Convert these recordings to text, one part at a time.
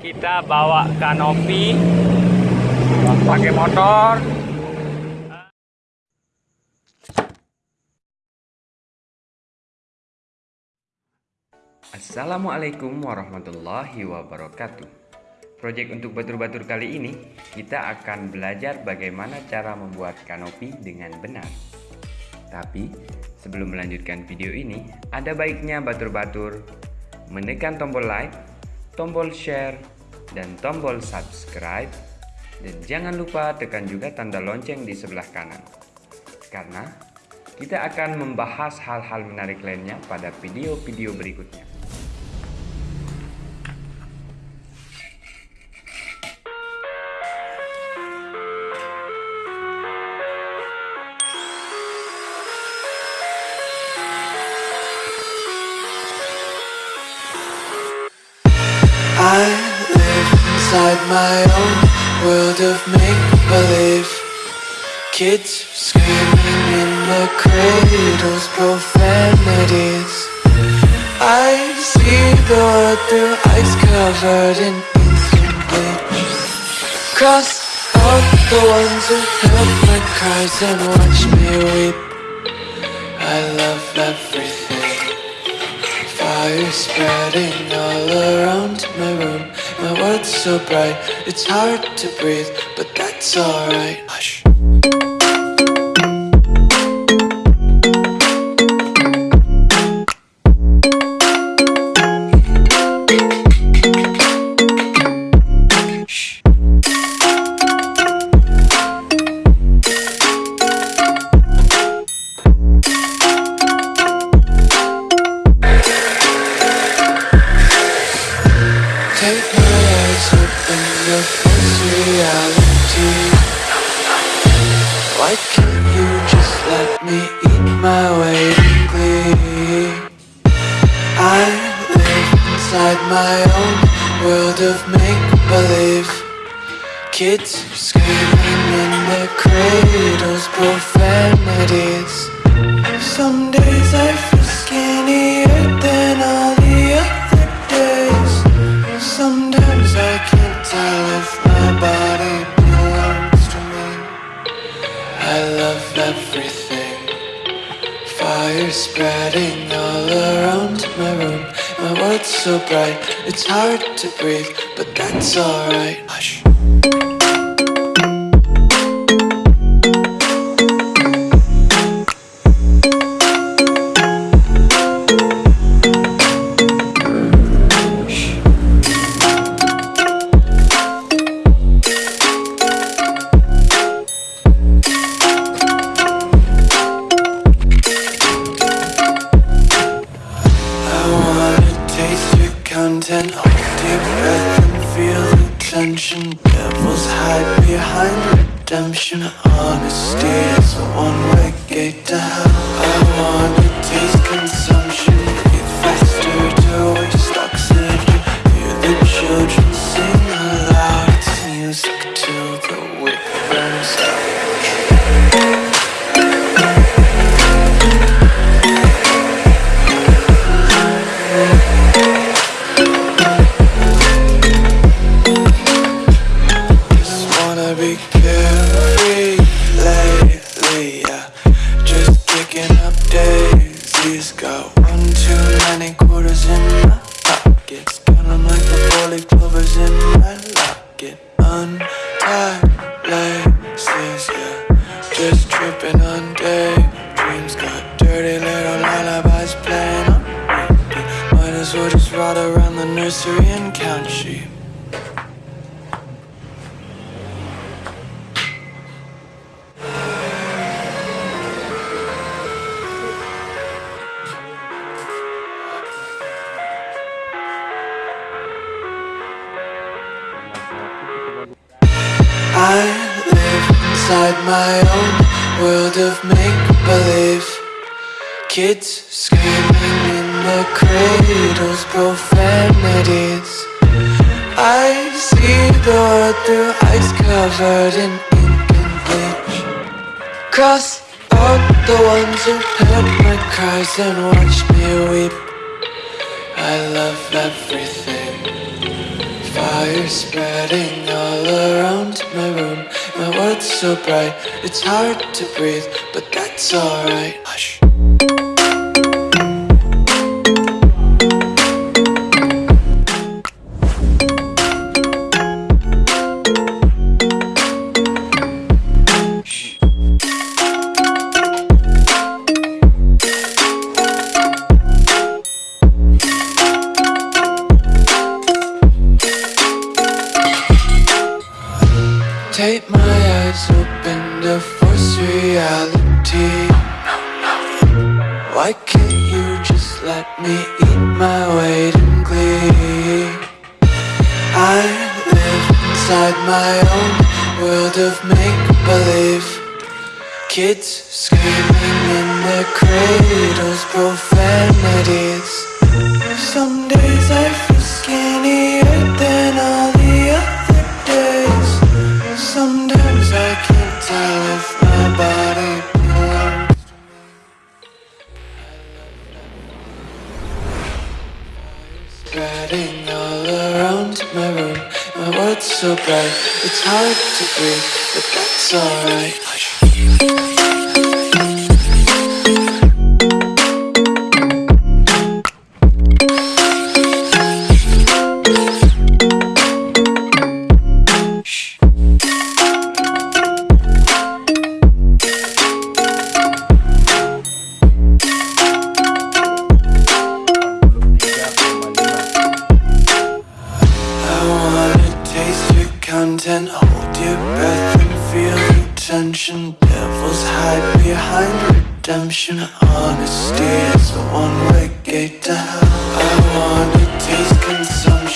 kita bawa kanopi pakai motor. Assalamualaikum warahmatullahi wabarakatuh. Proyek untuk batur-batur kali ini kita akan belajar bagaimana cara membuat kanopi dengan benar. Tapi sebelum melanjutkan video ini ada baiknya batur-batur. Menekan tombol like, tombol share, dan tombol subscribe dan jangan lupa tekan juga tanda lonceng di sebelah kanan karena kita akan membahas hal-hal menarik lainnya pada video-video berikutnya. Kids screaming in the cradles, profanities. I see the world through ice covered in ink. And bleach Cross out the ones who heard my cries and watch me weep. I love everything. Fire spreading all around my room. My world's so bright, it's hard to breathe But that's alright thank you it's hard to breathe But that's alright of make-believe. Kids screaming in the cradles, profanities. I see the world through ice covered in ink and bleach. Cross out the ones who heard my cries and watched me weep. I love everything. Fire fire spreading all around my room. My world's so bright, it's hard to breathe, but that's alright. Hush. Reality. Why can't you just let me eat my weight in glee? I live inside my own world of make believe. Kids screaming in their cradles, profanities. So bright, it's hard to breathe, but that's alright. Content, hold your breath and feel the tension. Devils hide behind redemption. Honesty is a one-way gate to hell. I wanna taste consumption,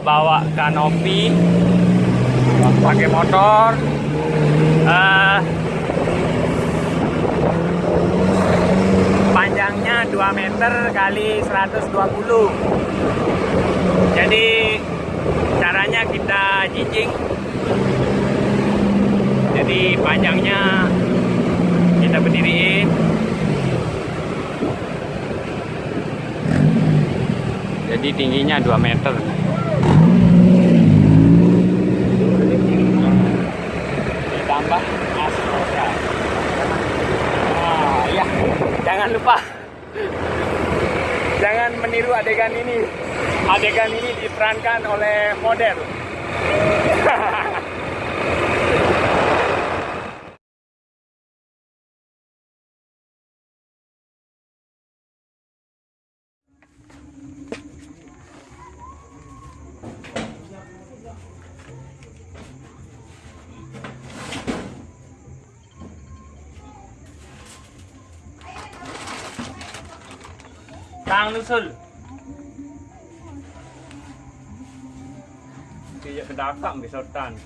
bawa kanopi pakai motor. Eh, panjangnya 2 meter kali 120 jadi caranya kita jijing jadi panjangnya kita berdiriin. Jadi tingginya 2 meter astrosa Ah, iya. Jangan lupa. Jangan meniru adegan ini. Adegan ini diperankan oleh model. Nusul. Tidak kedakak bisa tan.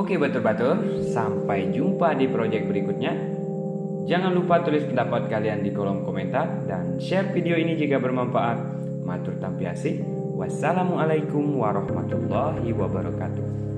Oke batur-batur, sampai jumpa di project berikutnya. Jangan lupa tulis pendapat kalian di kolom komentar dan share video ini jika bermanfaat. Matur tampiasih. Wassalamualaikum warahmatullahi wabarakatuh.